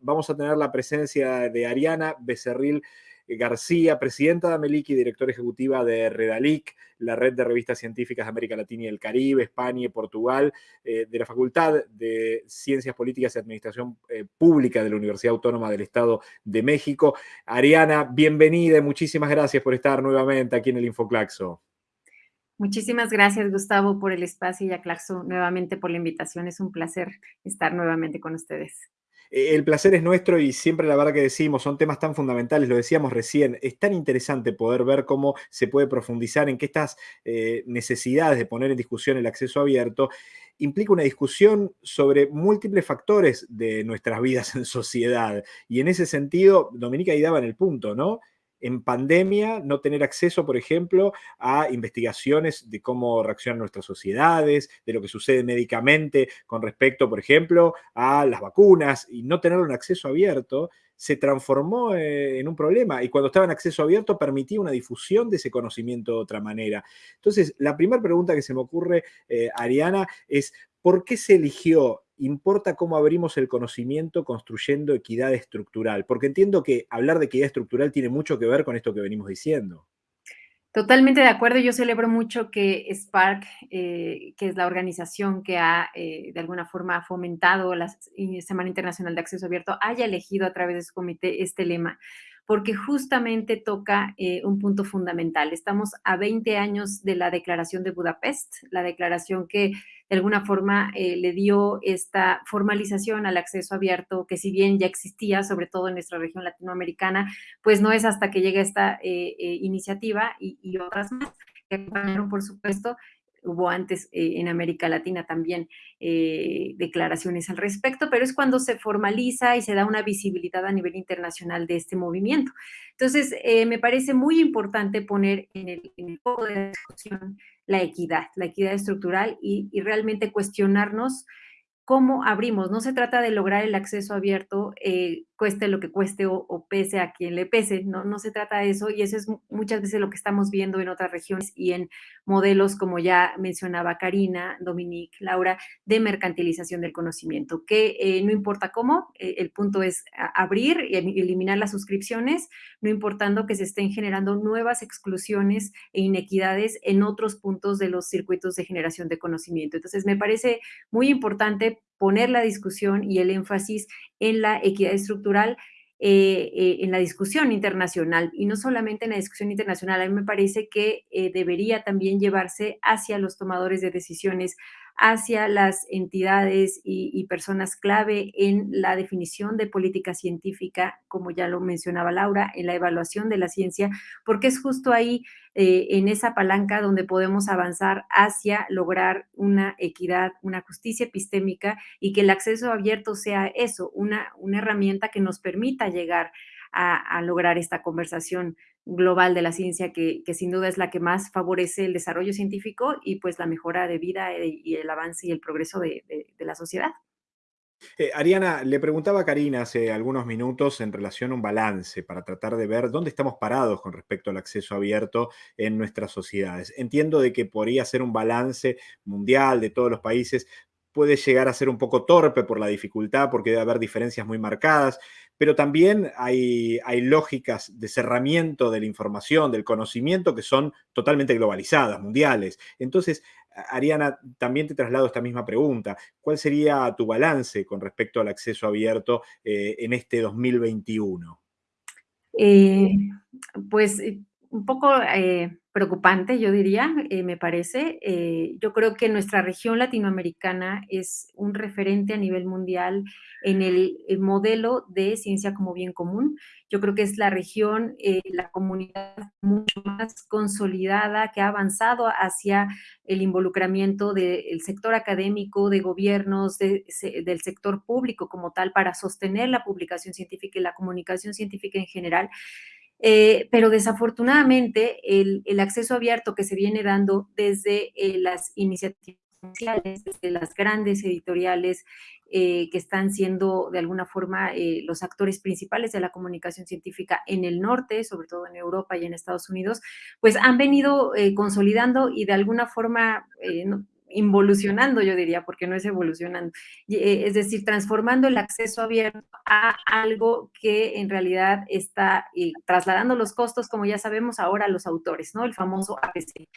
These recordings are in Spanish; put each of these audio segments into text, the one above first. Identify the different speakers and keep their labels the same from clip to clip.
Speaker 1: vamos a tener la presencia de Ariana Becerril García, presidenta de Ameliki y directora ejecutiva de Redalic, la red de revistas científicas de América Latina y el Caribe, España y Portugal, eh, de la Facultad de Ciencias Políticas y Administración eh, Pública de la Universidad Autónoma del Estado de México. Ariana, bienvenida y muchísimas gracias por estar nuevamente aquí en el Infoclaxo.
Speaker 2: Muchísimas gracias, Gustavo, por el espacio y a Claxo nuevamente por la invitación. Es un placer estar nuevamente con ustedes.
Speaker 1: Eh, el placer es nuestro y siempre la verdad que decimos, son temas tan fundamentales, lo decíamos recién, es tan interesante poder ver cómo se puede profundizar en que estas eh, necesidades de poner en discusión el acceso abierto implica una discusión sobre múltiples factores de nuestras vidas en sociedad. Y en ese sentido, Dominica ahí daba en el punto, ¿no? En pandemia no tener acceso, por ejemplo, a investigaciones de cómo reaccionan nuestras sociedades, de lo que sucede médicamente con respecto, por ejemplo, a las vacunas y no tener un acceso abierto se transformó eh, en un problema y cuando estaba en acceso abierto permitía una difusión de ese conocimiento de otra manera. Entonces, la primera pregunta que se me ocurre, eh, Ariana, es ¿por qué se eligió importa cómo abrimos el conocimiento construyendo equidad estructural, porque entiendo que hablar de equidad estructural tiene mucho que ver con esto que venimos diciendo.
Speaker 2: Totalmente de acuerdo. Yo celebro mucho que Spark, eh, que es la organización que ha eh, de alguna forma fomentado la Semana Internacional de Acceso Abierto, haya elegido a través de su comité este lema, porque justamente toca eh, un punto fundamental. Estamos a 20 años de la Declaración de Budapest, la declaración que de alguna forma eh, le dio esta formalización al acceso abierto, que si bien ya existía, sobre todo en nuestra región latinoamericana, pues no es hasta que llega esta eh, iniciativa y, y, otras más que acompañaron, por supuesto, hubo antes eh, en América Latina también eh, declaraciones al respecto, pero es cuando se formaliza y se da una visibilidad a nivel internacional de este movimiento. Entonces, eh, me parece muy importante poner en el, foco de la discusión la equidad, la equidad estructural y realmente cuestionarnos cómo abrimos. No se trata de lograr el acceso abierto, eh, cueste lo que cueste o, pese a quien le pese, no, no se trata de eso y eso es muchas veces lo que estamos viendo en otras regiones y en modelos como ya mencionaba Karina, Dominique, Laura, de mercantilización del conocimiento, que eh, no importa cómo, eh, el punto es abrir y eliminar las suscripciones, no importando que se estén generando nuevas exclusiones e inequidades en otros puntos de los circuitos de generación de conocimiento. Entonces, me parece muy importante poner la discusión y el énfasis en la equidad estructural eh, eh, en la discusión internacional y no solamente en la discusión internacional. A mí me parece que eh, debería también llevarse hacia los tomadores de decisiones, hacia las entidades y, personas clave en la definición de política científica, como ya lo mencionaba Laura, en la evaluación de la ciencia, porque es justo ahí, eh, en esa palanca, donde podemos avanzar hacia lograr una equidad, una justicia epistémica y que el acceso abierto sea eso, una, una herramienta que nos permita llegar a, lograr esta conversación global de la ciencia que, sin duda es la que más favorece el desarrollo científico y pues la mejora de vida y el avance y el progreso de, la sociedad.
Speaker 1: Eh, Ariana, le preguntaba a Karina hace algunos minutos en relación a un balance para tratar de ver dónde estamos parados con respecto al acceso abierto en nuestras sociedades. Entiendo de que podría ser un balance mundial de todos los países, puede llegar a ser un poco torpe por la dificultad, porque debe haber diferencias muy marcadas, pero también hay, hay lógicas de cerramiento de la información, del conocimiento, que son totalmente globalizadas, mundiales. Entonces, Ariana, también te traslado esta misma pregunta. ¿Cuál sería tu balance con respecto al acceso abierto eh, en este 2021?
Speaker 2: Eh, pues un poco eh, preocupante, yo diría, eh, me parece. Eh, yo creo que nuestra región latinoamericana es un referente a nivel mundial en el, el modelo de ciencia como bien común. Yo creo que es la región, la comunidad mucho más consolidada, que ha avanzado hacia el involucramiento del sector académico, de gobiernos, de, del sector público como tal, para sostener la publicación científica y la comunicación científica en general. Eh, pero desafortunadamente el, acceso abierto que se viene dando desde eh, las iniciativas sociales, desde las grandes editoriales eh, que están siendo de alguna forma los actores principales de la comunicación científica en el norte, sobre todo en Europa y en Estados Unidos, pues han venido consolidando y de alguna forma involucionando, yo diría, porque no es evolucionando, eh, es decir, transformando el acceso abierto a algo que en realidad está eh, trasladando los costos, como ya sabemos ahora, a los autores, ¿no? El famoso APC.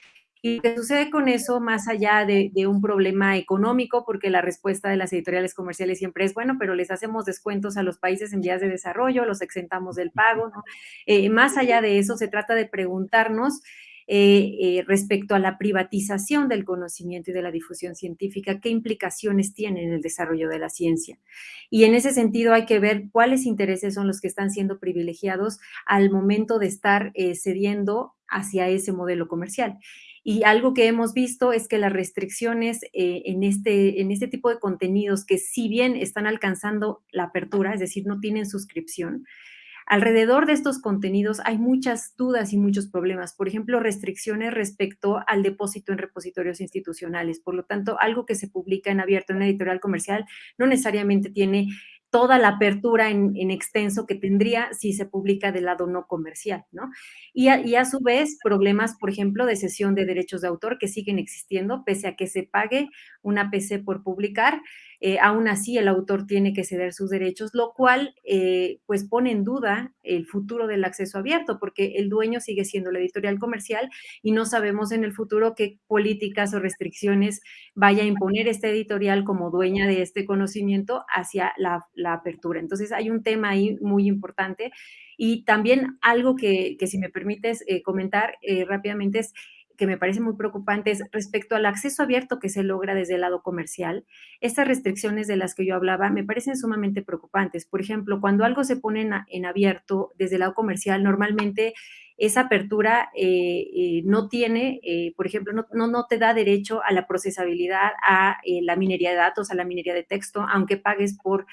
Speaker 2: Y lo que sucede con eso, más allá de, un problema económico, porque la respuesta de las editoriales comerciales siempre es, bueno, pero les hacemos descuentos a los países en vías de desarrollo, los exentamos del pago, ¿no? Eh, más allá de eso, se trata de preguntarnos eh, eh, respecto a la privatización del conocimiento y de la difusión científica, qué implicaciones tiene en el desarrollo de la ciencia. Y en ese sentido hay que ver cuáles intereses son los que están siendo privilegiados al momento de estar cediendo hacia ese modelo comercial. Y algo que hemos visto es que las restricciones eh, en, este, en este tipo de contenidos que si bien están alcanzando la apertura, es decir, no tienen suscripción, alrededor de estos contenidos hay muchas dudas y muchos problemas. Por ejemplo, restricciones respecto al depósito en repositorios institucionales. Por lo tanto, algo que se publica en abierto en editorial comercial no necesariamente tiene toda la apertura en, extenso que tendría si se publica del lado no comercial, ¿no? Y a, y a, su vez, problemas, por ejemplo, de cesión de derechos de autor que siguen existiendo, pese a que se pague una PC por publicar, eh, aún así el autor tiene que ceder sus derechos, lo cual eh, pues pone en duda el futuro del acceso abierto, porque el dueño sigue siendo la editorial comercial y no sabemos en el futuro qué políticas o restricciones vaya a imponer esta editorial como dueña de este conocimiento hacia la, apertura. Entonces hay un tema ahí muy importante y también algo que, si me permites eh, comentar rápidamente es que me parece muy preocupante es respecto al acceso abierto que se logra desde el lado comercial. Estas restricciones de las que yo hablaba me parecen sumamente preocupantes. Por ejemplo, cuando algo se pone en, abierto desde el lado comercial, normalmente esa apertura eh, eh, no tiene, eh, por ejemplo, no, no, te da derecho a la procesabilidad, a la minería de datos, a la minería de texto, aunque pagues por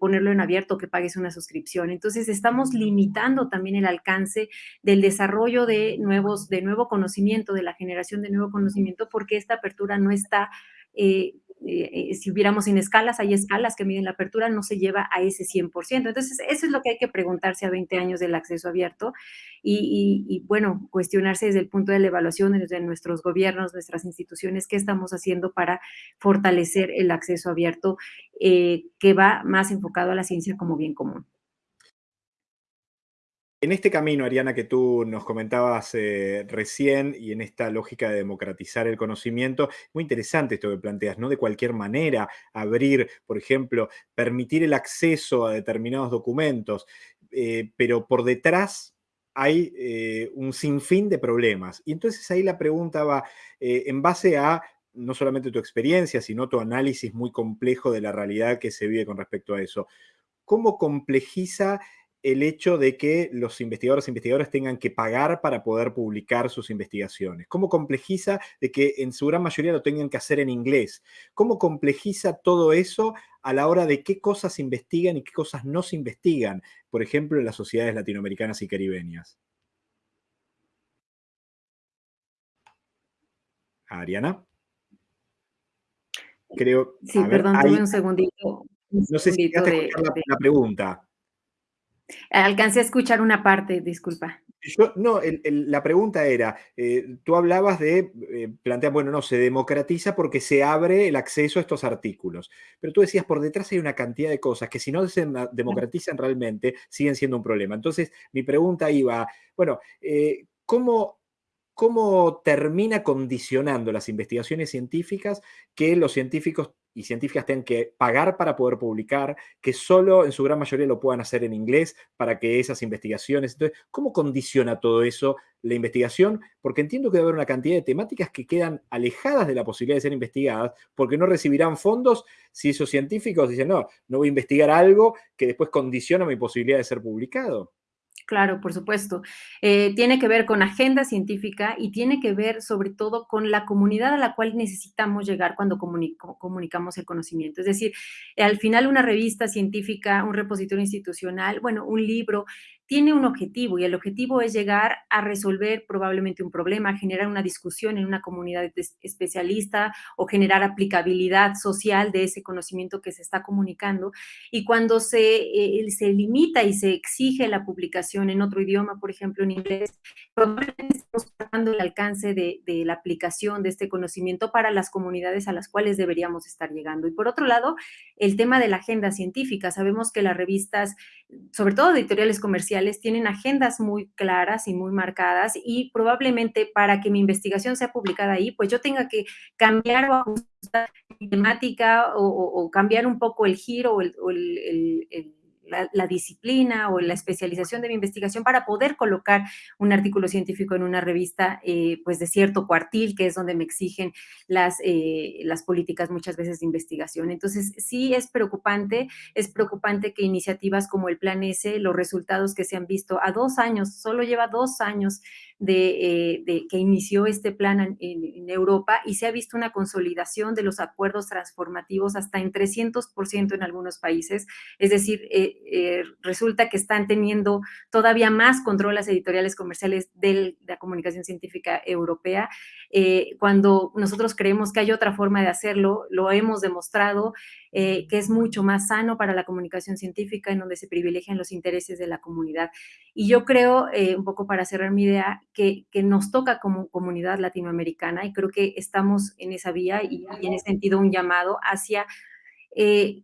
Speaker 2: ponerlo en abierto, que pagues una suscripción. Entonces, estamos limitando también el alcance del desarrollo de nuevos, de nuevo conocimiento, de la generación de nuevo conocimiento, porque esta apertura no está eh, eh, si hubiéramos en escalas, hay escalas que miden la apertura, no se lleva a ese 100%. Entonces, eso es lo que hay que preguntarse a 20 años del acceso abierto y, bueno, cuestionarse desde el punto de la evaluación desde nuestros gobiernos, nuestras instituciones, qué estamos haciendo para fortalecer el acceso abierto eh, que va más enfocado a la ciencia como bien común.
Speaker 1: En este camino, Ariana, que tú nos comentabas eh, recién y en esta lógica de democratizar el conocimiento, muy interesante esto que planteas, ¿no? De cualquier manera, abrir, por ejemplo, permitir el acceso a determinados documentos, eh, pero por detrás hay eh, un sinfín de problemas. Y entonces ahí la pregunta va en base a no solamente tu experiencia, sino tu análisis muy complejo de la realidad que se vive con respecto a eso. ¿Cómo complejiza el hecho de que los investigadores e investigadoras tengan que pagar para poder publicar sus investigaciones? ¿Cómo complejiza de que en su gran mayoría lo tengan que hacer en inglés? ¿Cómo complejiza todo eso a la hora de qué cosas se investigan y qué cosas no se investigan, por ejemplo, en las sociedades latinoamericanas y caribeñas? Ariana.
Speaker 2: Creo. Sí, perdón, tuve un segundito.
Speaker 1: no sé si te la pregunta.
Speaker 2: Alcancé a escuchar una parte, disculpa.
Speaker 1: no, la pregunta era, eh, tú hablabas de, eh, plantear, bueno, no, se democratiza porque se abre el acceso a estos artículos, pero tú decías, por detrás hay una cantidad de cosas que si no se democratizan realmente, siguen siendo un problema. Entonces, mi pregunta iba, bueno, eh, ¿cómo cómo termina condicionando las investigaciones científicas que los científicos y científicas tengan que pagar para poder publicar, que solo en su gran mayoría lo puedan hacer en inglés para que esas investigaciones. Entonces, ¿cómo condiciona todo eso la investigación? Porque entiendo que debe haber una cantidad de temáticas que quedan alejadas de la posibilidad de ser investigadas porque no recibirán fondos si esos científicos dicen, no, no voy a investigar algo que después condiciona mi posibilidad de ser publicado.
Speaker 2: Claro, por supuesto. Eh, tiene que ver con agenda científica y tiene que ver sobre todo con la comunidad a la cual necesitamos llegar cuando comunicamos el conocimiento. Es decir, al final una revista científica, un repositorio institucional, bueno, un libro, tiene un objetivo y el objetivo es llegar a resolver probablemente un problema, generar una discusión en una comunidad especialista o generar aplicabilidad social de ese conocimiento que se está comunicando. Y cuando se, eh, se limita y se exige la publicación en otro idioma, por ejemplo, en inglés, probablemente estamos tratando el alcance de, de, la aplicación de este conocimiento para las comunidades a las cuales deberíamos estar llegando. Y por otro lado, el tema de la agenda científica. Sabemos que las revistas, sobre todo editoriales comerciales, tienen agendas muy claras y muy marcadas y probablemente para que mi investigación sea publicada ahí, pues yo tenga que cambiar o ajustar mi temática o, cambiar un poco el giro o el, o el, el la, disciplina o la especialización de mi investigación para poder colocar un artículo científico en una revista eh, pues de cierto cuartil, que es donde me exigen las, eh, las políticas muchas veces de investigación. Entonces, sí es preocupante, es preocupante que iniciativas como el Plan S, los resultados que se han visto a dos años, solo lleva dos años de, eh, de, que inició este plan en, en, Europa y se ha visto una consolidación de los acuerdos transformativos hasta en 300% en algunos países. Es decir, eh, eh, resulta que están teniendo todavía más control las editoriales comerciales de la comunicación científica europea. Eh, cuando nosotros creemos que hay otra forma de hacerlo, lo hemos demostrado eh, que es mucho más sano para la comunicación científica, en donde se privilegian los intereses de la comunidad. Y yo creo, eh, un poco para cerrar mi idea, que, que, nos toca como comunidad latinoamericana y creo que estamos en esa vía y, en ese sentido un llamado hacia eh,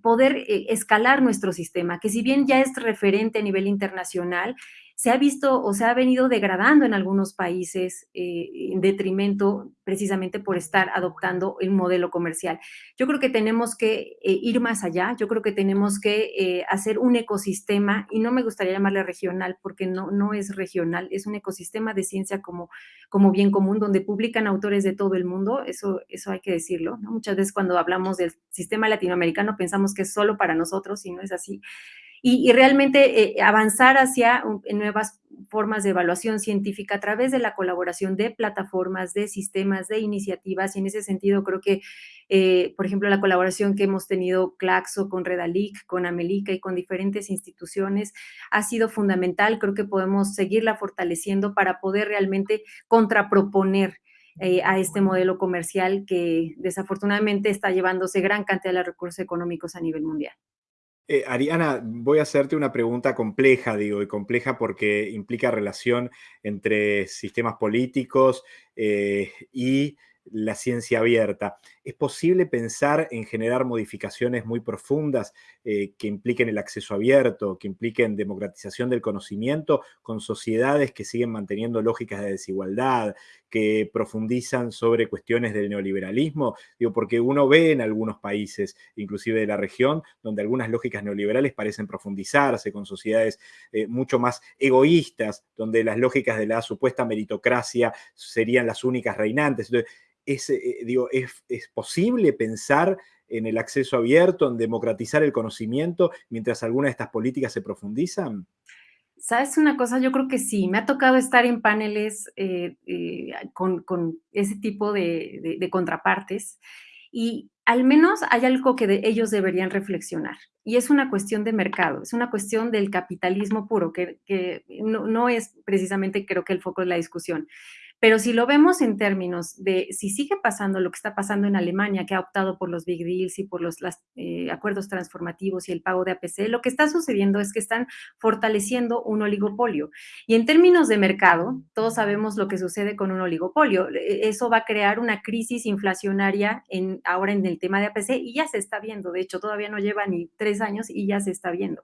Speaker 2: poder escalar nuestro sistema, que si bien ya es referente a nivel internacional, se ha visto o se ha venido degradando en algunos países eh, en detrimento precisamente por estar adoptando el modelo comercial. Yo creo que tenemos que eh, ir más allá, yo creo que tenemos que eh, hacer un ecosistema, y no me gustaría llamarle regional porque no, no es regional, es un ecosistema de ciencia como, como bien común, donde publican autores de todo el mundo, eso, eso hay que decirlo. Muchas veces cuando hablamos del sistema latinoamericano pensamos que es solo para nosotros y no es así y, realmente eh, avanzar hacia un, nuevas formas de evaluación científica a través de la colaboración de plataformas, de sistemas, de iniciativas, y en ese sentido creo que, eh, por ejemplo, la colaboración que hemos tenido Claxo con Redalic, con Amelica y con diferentes instituciones ha sido fundamental, creo que podemos seguirla fortaleciendo para poder realmente contraproponer eh, a este modelo comercial que desafortunadamente está llevándose gran cantidad de recursos económicos a nivel mundial.
Speaker 1: Eh, Ariana, voy a hacerte una pregunta compleja, digo, y compleja porque implica relación entre sistemas políticos eh, y la ciencia abierta. ¿Es posible pensar en generar modificaciones muy profundas eh, que impliquen el acceso abierto, que impliquen democratización del conocimiento con sociedades que siguen manteniendo lógicas de desigualdad, que profundizan sobre cuestiones del neoliberalismo? Digo, porque uno ve en algunos países, inclusive de la región, donde algunas lógicas neoliberales parecen profundizarse con sociedades eh, mucho más egoístas, donde las lógicas de la supuesta meritocracia serían las únicas reinantes. Entonces, es, eh, digo, es, es, posible pensar en el acceso abierto, en democratizar el conocimiento, mientras algunas de estas políticas se profundizan?
Speaker 2: ¿Sabes una cosa? Yo creo que sí. Me ha tocado estar en paneles eh, eh, con, ese tipo de, contrapartes y al menos hay algo que de ellos deberían reflexionar. Y es una cuestión de mercado, es una cuestión del capitalismo puro, que, no es precisamente creo que el foco de la discusión. Pero si lo vemos en términos de si sigue pasando lo que está pasando en Alemania, que ha optado por los big deals y por los eh, acuerdos transformativos y el pago de APC, lo que está sucediendo es que están fortaleciendo un oligopolio. Y en términos de mercado, todos sabemos lo que sucede con un oligopolio. E, eso va a crear una crisis inflacionaria en, ahora en el tema de APC y ya se está viendo. De hecho, todavía no lleva ni tres años y ya se está viendo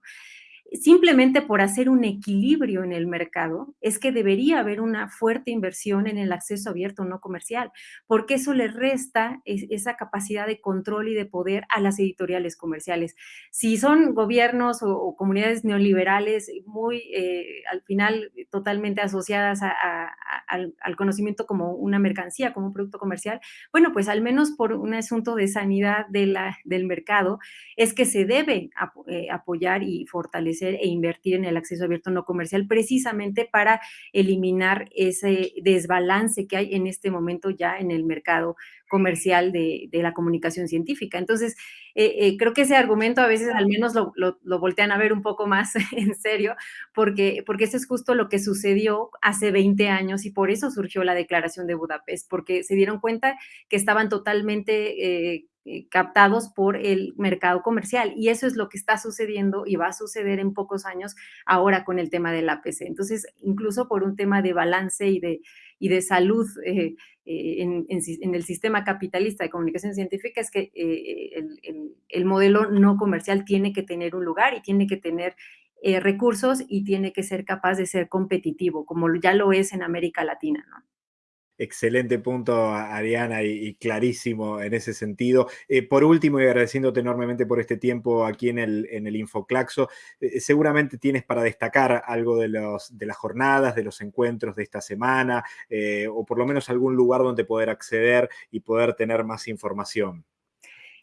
Speaker 2: simplemente por hacer un equilibrio en el mercado, es que debería haber una fuerte inversión en el acceso abierto no comercial, porque eso le resta esa capacidad de control y de poder a las editoriales comerciales. Si son gobiernos o, comunidades neoliberales muy, eh, al final, totalmente asociadas al, conocimiento como una mercancía, como un producto comercial, bueno, pues al menos por un asunto de sanidad de la, del mercado, es que se debe eh, apoyar y fortalecer e invertir en el acceso abierto no comercial precisamente para eliminar ese desbalance que hay en este momento ya en el mercado comercial de, la comunicación científica. Entonces, eh, eh, creo que ese argumento a veces al menos lo, voltean a ver un poco más en serio, porque, porque eso es justo lo que sucedió hace 20 años y por eso surgió la declaración de Budapest, porque se dieron cuenta que estaban totalmente... Eh, captados por el mercado comercial. Y eso es lo que está sucediendo y va a suceder en pocos años ahora con el tema del APC. Entonces, incluso por un tema de balance y de, y de salud eh, eh, en, el sistema capitalista de comunicación científica, es que el, el, el, modelo no comercial tiene que tener un lugar y tiene que tener recursos y tiene que ser capaz de ser competitivo, como ya lo es en América Latina, ¿no?
Speaker 1: Excelente punto, Ariana, y, clarísimo en ese sentido. Eh, por último, y agradeciéndote enormemente por este tiempo aquí en el, en el Infoclaxo, eh, seguramente tienes para destacar algo de, los, de las jornadas, de los encuentros de esta semana, eh, o por lo menos algún lugar donde poder acceder y poder tener más información.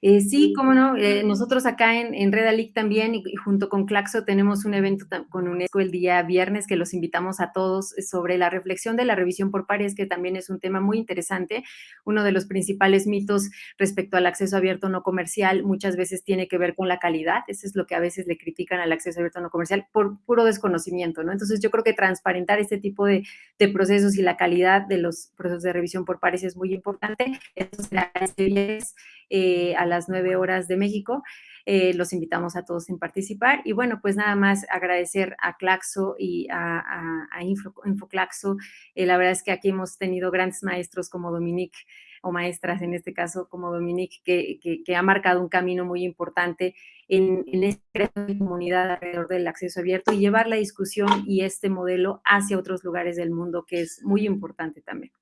Speaker 2: Eh, sí, cómo no, eh, nosotros acá en, en Redalic también y, junto con Claxo tenemos un evento con UNESCO el día viernes que los invitamos a todos sobre la reflexión de la revisión por pares, que también es un tema muy interesante. Uno de los principales mitos respecto al acceso abierto no comercial muchas veces tiene que ver con la calidad, eso es lo que a veces le critican al acceso abierto no comercial por puro desconocimiento, ¿no? Entonces yo creo que transparentar este tipo de, de procesos y la calidad de los procesos de revisión por pares es muy importante. Eso será este viernes eh, a las 9 horas de México. Eh, los invitamos a todos en participar. Y bueno, pues nada más agradecer a Claxo y a, Infoclaxo. Eh, la verdad es que aquí hemos tenido grandes maestros como Dominique o maestras en este caso como Dominique, que, que, ha marcado un camino muy importante en, en esta comunidad alrededor del acceso abierto y llevar la discusión y este modelo hacia otros lugares del mundo, que es muy importante también.